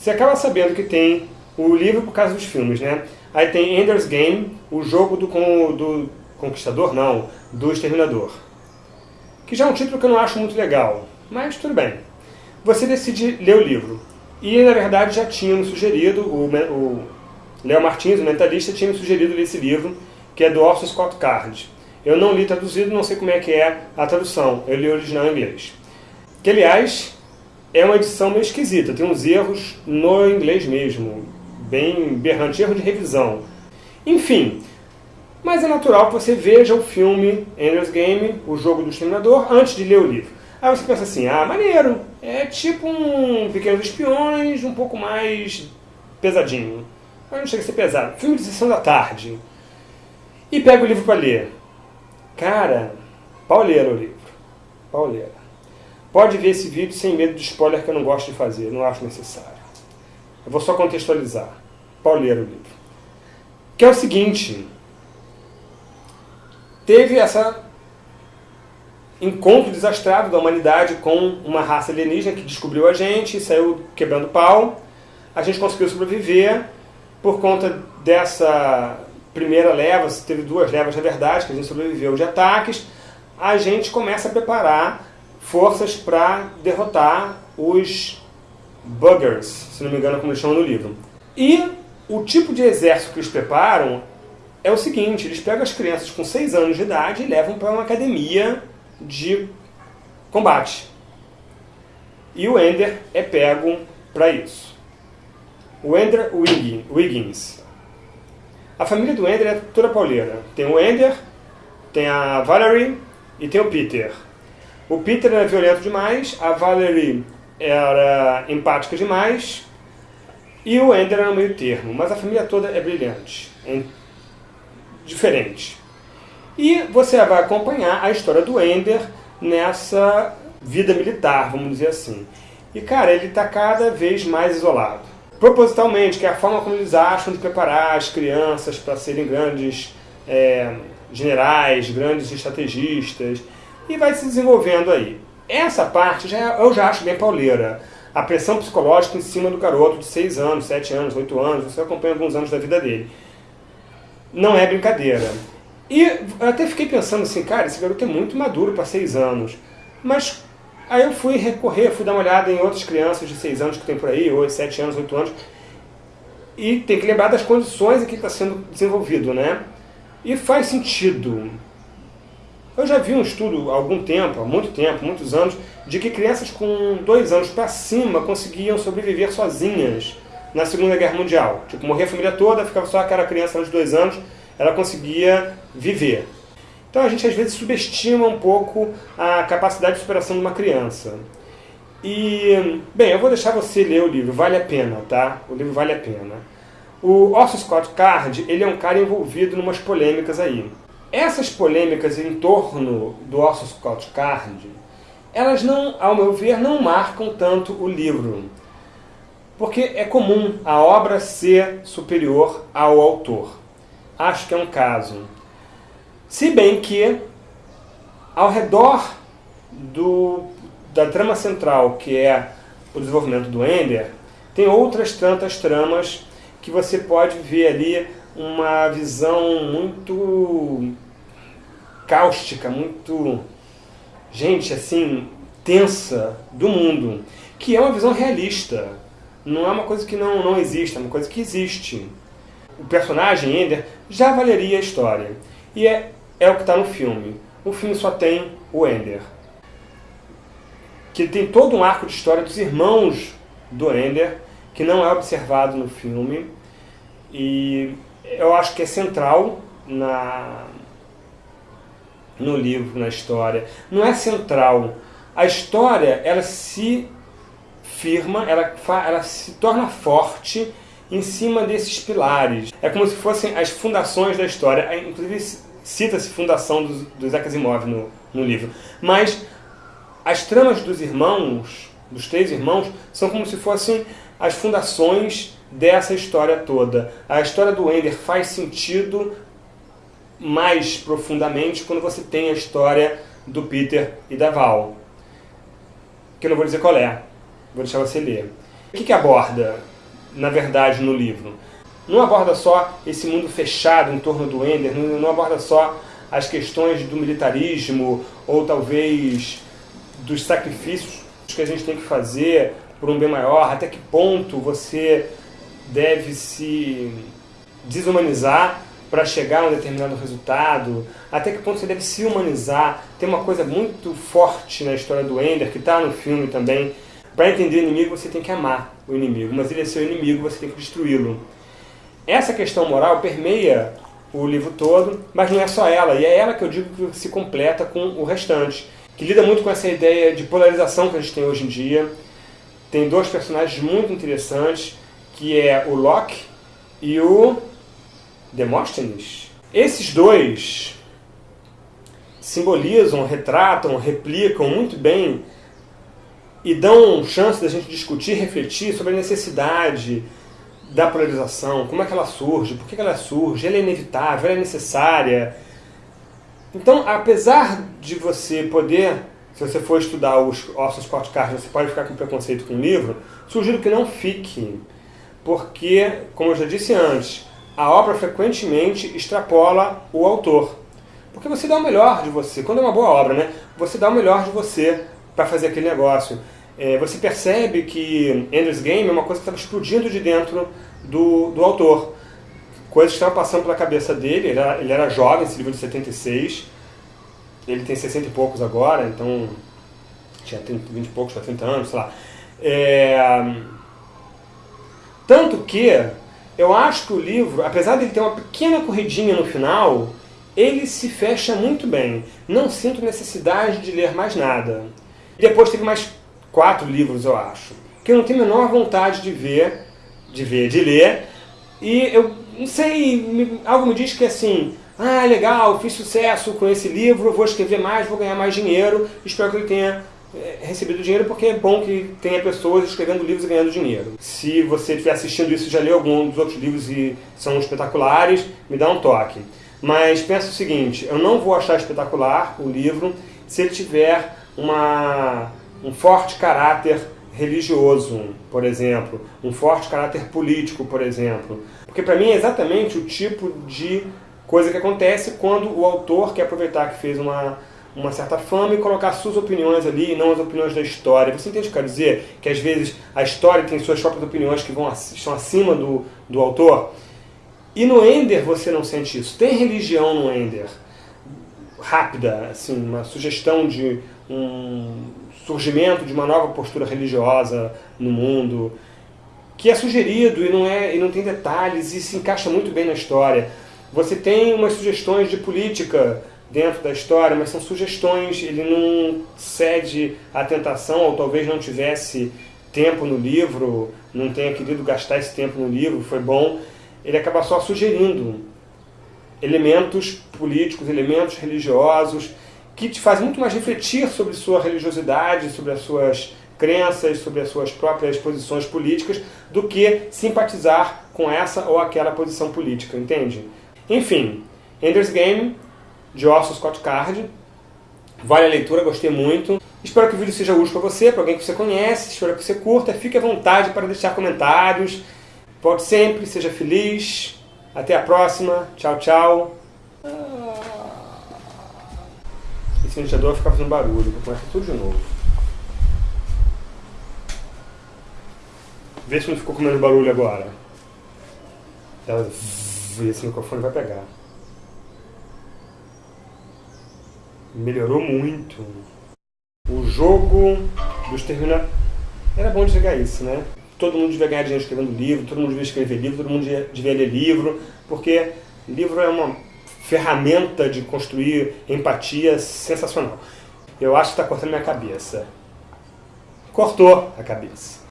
Você acaba sabendo que tem o livro por causa dos filmes, né? Aí tem Ender's Game, o jogo do, do Conquistador, não, do Exterminador. Que já é um título que eu não acho muito legal, mas tudo bem. Você decide ler o livro. E, na verdade, já tinha me sugerido, o Léo Martins, o mentalista, tinha me sugerido ler esse livro, que é do Orson Scott Card. Eu não li traduzido, não sei como é que é a tradução. Eu li o original em inglês. Que, aliás, é uma edição meio esquisita. Tem uns erros no inglês mesmo. Bem berrante, erro de revisão. Enfim, mas é natural que você veja o filme Ender's Game, o jogo do exterminador, antes de ler o livro. Aí você pensa assim, ah, maneiro, é tipo um Pequenos Espiões, um pouco mais pesadinho. Mas não chega a ser pesado. Filme de sessão da tarde. E pega o livro para ler. Cara, pauleira o livro. Pauleira. Pode ver esse vídeo sem medo de spoiler que eu não gosto de fazer, não acho necessário. Eu vou só contextualizar. Pauleira o livro. Que é o seguinte. Teve essa encontro desastrado da humanidade com uma raça alienígena que descobriu a gente, saiu quebrando pau. A gente conseguiu sobreviver por conta dessa primeira leva, teve duas levas na verdade, que a gente sobreviveu de ataques, a gente começa a preparar forças para derrotar os buggers, se não me engano como eles chamam no livro. E o tipo de exército que eles preparam é o seguinte, eles pegam as crianças com 6 anos de idade e levam para uma academia de combate. E o Ender é pego para isso. O Ender Wiggins. A família do Ender é toda pauleira. Tem o Ender, tem a Valerie e tem o Peter. O Peter era violento demais, a Valerie era empática demais e o Ender era no meio termo. Mas a família toda é brilhante, é diferente. E você vai acompanhar a história do Ender nessa vida militar, vamos dizer assim. E, cara, ele está cada vez mais isolado. Propositalmente, que é a forma como eles acham de preparar as crianças para serem grandes é, generais, grandes estrategistas, e vai se desenvolvendo aí. Essa parte já, eu já acho bem pauleira. A pressão psicológica em cima do garoto de 6 anos, 7 anos, 8 anos, você acompanha alguns anos da vida dele. Não é brincadeira. E até fiquei pensando assim, cara, esse garoto é muito maduro para 6 anos. Mas aí eu fui recorrer, fui dar uma olhada em outras crianças de 6 anos que tem por aí, 8, 7 anos, 8 anos. E tem que lembrar das condições em que está sendo desenvolvido, né? E faz sentido. Eu já vi um estudo há algum tempo, há muito tempo, muitos anos, de que crianças com 2 anos para cima conseguiam sobreviver sozinhas na Segunda Guerra Mundial. Tipo, morrer a família toda, ficava só aquela criança de 2 anos ela conseguia viver. Então a gente às vezes subestima um pouco a capacidade de superação de uma criança. E, bem, eu vou deixar você ler o livro, vale a pena, tá? O livro vale a pena. O Orson Scott Card, ele é um cara envolvido em umas polêmicas aí. Essas polêmicas em torno do Orson Scott Card, elas não, ao meu ver, não marcam tanto o livro. Porque é comum a obra ser superior ao autor acho que é um caso. Se bem que, ao redor do, da trama central, que é o desenvolvimento do Ender, tem outras tantas tramas que você pode ver ali uma visão muito cáustica, muito, gente, assim, tensa do mundo, que é uma visão realista. Não é uma coisa que não, não existe, é uma coisa que existe o personagem Ender já valeria a história. E é, é o que está no filme. O filme só tem o Ender. Que tem todo um arco de história dos irmãos do Ender, que não é observado no filme. E eu acho que é central na, no livro, na história. Não é central. A história, ela se firma, ela, ela se torna forte em cima desses pilares. É como se fossem as fundações da história. Inclusive cita-se fundação do, do Isaac no, no livro. Mas as tramas dos irmãos, dos três irmãos, são como se fossem as fundações dessa história toda. A história do Ender faz sentido mais profundamente quando você tem a história do Peter e da Val. Que eu não vou dizer qual é, vou deixar você ler. O que, que aborda, na verdade, no livro? Não aborda só esse mundo fechado em torno do Ender, não, não aborda só as questões do militarismo ou talvez dos sacrifícios que a gente tem que fazer por um bem maior, até que ponto você deve se desumanizar para chegar a um determinado resultado, até que ponto você deve se humanizar. Tem uma coisa muito forte na história do Ender, que está no filme também. Para entender o inimigo, você tem que amar o inimigo, mas ele é seu inimigo, você tem que destruí-lo. Essa questão moral permeia o livro todo, mas não é só ela, e é ela que eu digo que se completa com o restante, que lida muito com essa ideia de polarização que a gente tem hoje em dia. Tem dois personagens muito interessantes, que é o Locke e o Demóstenes. Esses dois simbolizam, retratam, replicam muito bem e dão chance da gente discutir, refletir sobre a necessidade da polarização, como é que ela surge, por que ela surge, ela é inevitável, ela é necessária. Então, apesar de você poder, se você for estudar os ossos Cards, você pode ficar com preconceito com o livro, sugiro que não fique, porque, como eu já disse antes, a obra frequentemente extrapola o autor. Porque você dá o melhor de você, quando é uma boa obra, né? Você dá o melhor de você para fazer aquele negócio. É, você percebe que Ender's Game é uma coisa que estava explodindo de dentro do, do autor. Coisas que estavam passando pela cabeça dele, ele era, ele era jovem, esse livro de 76, ele tem 60 e poucos agora, então tinha 30, 20 e poucos para 30 anos, sei lá. É, tanto que eu acho que o livro, apesar de ele ter uma pequena corridinha no final, ele se fecha muito bem. Não sinto necessidade de ler mais nada. Depois teve mais quatro livros, eu acho, que eu não tenho a menor vontade de ver, de ver, de ler. E eu não sei, algo me diz que assim, ah, legal, fiz sucesso com esse livro, vou escrever mais, vou ganhar mais dinheiro, espero que ele tenha é, recebido dinheiro porque é bom que tenha pessoas escrevendo livros e ganhando dinheiro. Se você estiver assistindo isso e já leu algum dos outros livros e são espetaculares, me dá um toque. Mas pensa o seguinte, eu não vou achar espetacular o livro se ele tiver uma, um forte caráter religioso, por exemplo, um forte caráter político, por exemplo. Porque para mim é exatamente o tipo de coisa que acontece quando o autor quer aproveitar que fez uma uma certa fama e colocar suas opiniões ali e não as opiniões da história. Você entende o que eu quero dizer? Que às vezes a história tem suas próprias opiniões que vão, estão acima do, do autor. E no Ender você não sente isso. Tem religião no Ender. Rápida, assim, uma sugestão de um surgimento de uma nova postura religiosa no mundo, que é sugerido e não, é, e não tem detalhes e se encaixa muito bem na história. Você tem umas sugestões de política dentro da história, mas são sugestões, ele não cede à tentação, ou talvez não tivesse tempo no livro, não tenha querido gastar esse tempo no livro, foi bom, ele acaba só sugerindo elementos políticos, elementos religiosos, que te fazem muito mais refletir sobre sua religiosidade, sobre as suas crenças, sobre as suas próprias posições políticas, do que simpatizar com essa ou aquela posição política, entende? Enfim, Ender's Game de Orson Scott Card. Vale a leitura, gostei muito. Espero que o vídeo seja útil para você, para alguém que você conhece. Espero que você curta. Fique à vontade para deixar comentários. Volte sempre, seja feliz. Até a próxima. Tchau, tchau. Esse ventilador vai ficar fazendo barulho. Vou começar tudo de novo. Vê se não ficou comendo barulho agora. Esse microfone vai pegar. melhorou muito. O jogo dos Terminadores... Era bom de jogar isso, né? Todo mundo devia ganhar dinheiro escrevendo livro, todo mundo devia escrever livro, todo mundo devia ler livro, porque livro é uma ferramenta de construir empatia sensacional. Eu acho que está cortando minha cabeça. Cortou a cabeça.